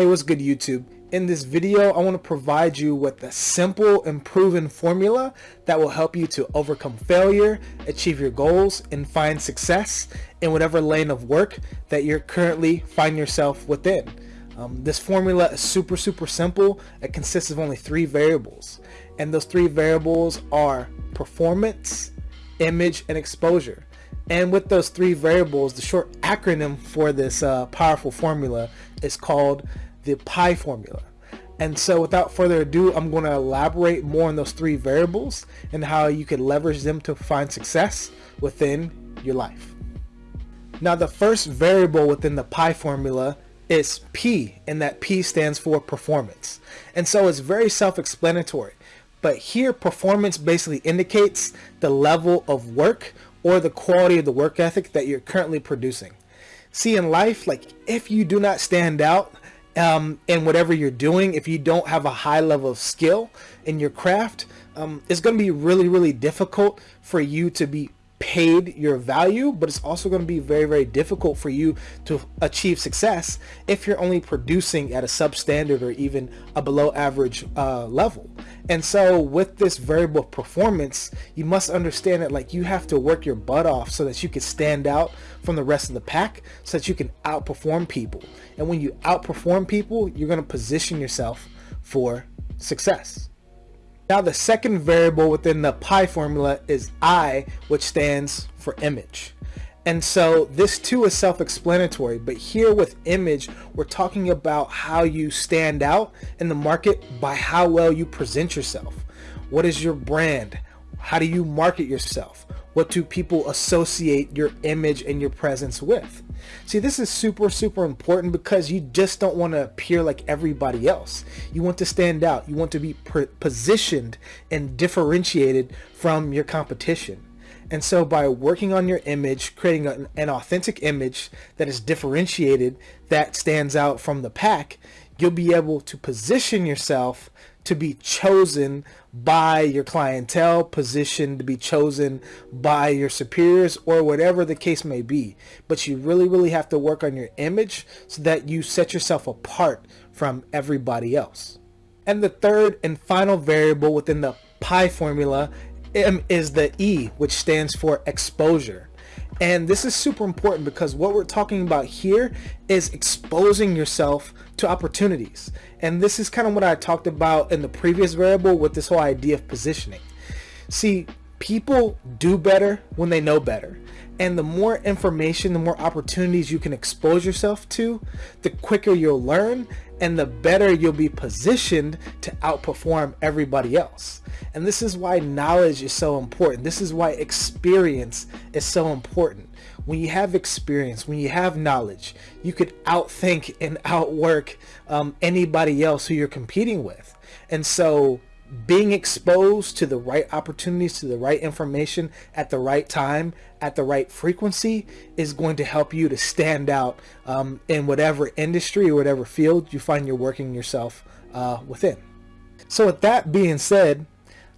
Hey, what's good YouTube? In this video, I want to provide you with a simple and proven formula that will help you to overcome failure, achieve your goals, and find success in whatever lane of work that you're currently find yourself within. Um, this formula is super, super simple. It consists of only three variables. And those three variables are performance, image, and exposure. And with those three variables, the short acronym for this uh, powerful formula is called the PIE formula. And so without further ado, I'm going to elaborate more on those three variables and how you can leverage them to find success within your life. Now the first variable within the PIE formula is P and that P stands for performance. And so it's very self-explanatory. But here performance basically indicates the level of work or the quality of the work ethic that you're currently producing. See in life, like if you do not stand out um, in whatever you're doing, if you don't have a high level of skill in your craft, um, it's going to be really, really difficult for you to be paid your value, but it's also going to be very, very difficult for you to achieve success if you're only producing at a substandard or even a below average uh, level. And so with this variable performance, you must understand that like you have to work your butt off so that you can stand out from the rest of the pack so that you can outperform people. And when you outperform people, you're going to position yourself for success. Now the second variable within the PIE formula is I, which stands for image. And so this too is self-explanatory, but here with image, we're talking about how you stand out in the market by how well you present yourself. What is your brand? How do you market yourself? What do people associate your image and your presence with? See, this is super, super important because you just don't want to appear like everybody else. You want to stand out. You want to be positioned and differentiated from your competition. And so by working on your image, creating an, authentic image that is differentiated, that stands out from the pack, you'll be able to position yourself to be chosen by your clientele, positioned to be chosen by your superiors or whatever the case may be. But you really, really have to work on your image so that you set yourself apart from everybody else. And the third and final variable within the PIE formula is the E, which stands for exposure. And this is super important because what we're talking about here is exposing yourself to opportunities. And this is kind of what I talked about in the previous variable with this whole idea of positioning. See, people do better when they know better. And the more information, the more opportunities you can expose yourself to, the quicker you'll learn and the better you'll be positioned to outperform everybody else. And this is why knowledge is so important. This is why experience is so important. When you have experience, when you have knowledge, you could outthink and outwork um, anybody else who you're competing with. And so being exposed to the right opportunities, to the right information at the right time, at the right frequency is going to help you to stand out um, in whatever industry or whatever field you find you're working yourself uh, within. So with that being said,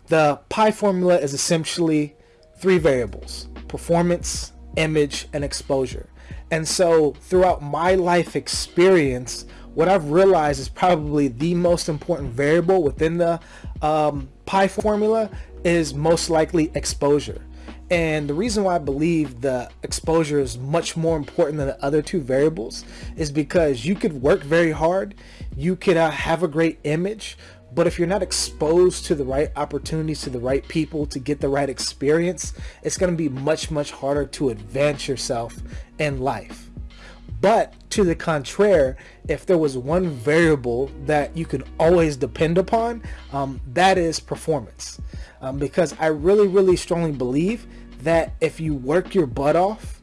the PIE formula is essentially three variables, performance, image, and exposure. And so throughout my life experience, what I've realized is probably the most important variable within the um, formula is most likely exposure. And the reason why I believe the exposure is much more important than the other two variables is because you could work very hard, you could uh, have a great image, but if you're not exposed to the right opportunities, to the right people, to get the right experience, it's going to be much, much harder to advance yourself in life. But to the contrary, if there was one variable that you can always depend upon, um, that is performance. Um, because I really, really strongly believe that if you work your butt off,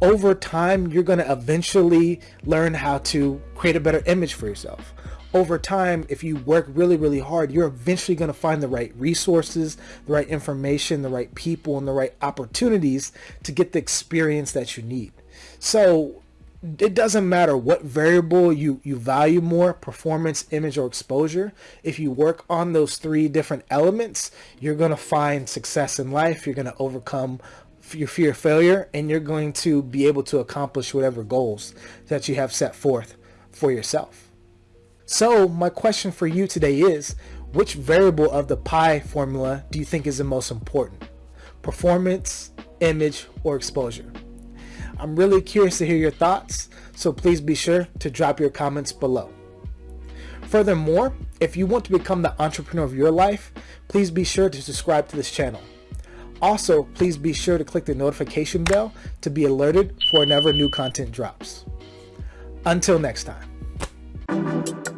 over time, you're going to eventually learn how to create a better image for yourself. Over time, if you work really, really hard, you're eventually going to find the right resources, the right information, the right people, and the right opportunities to get the experience that you need. So it doesn't matter what variable you, you value more, performance, image, or exposure. If you work on those three different elements, you're going to find success in life. You're going to overcome your fear of failure, and you're going to be able to accomplish whatever goals that you have set forth for yourself. So my question for you today is, which variable of the PIE formula do you think is the most important? Performance, image, or exposure? I'm really curious to hear your thoughts, so please be sure to drop your comments below. Furthermore, if you want to become the entrepreneur of your life, please be sure to subscribe to this channel. Also, please be sure to click the notification bell to be alerted for whenever new content drops. Until next time.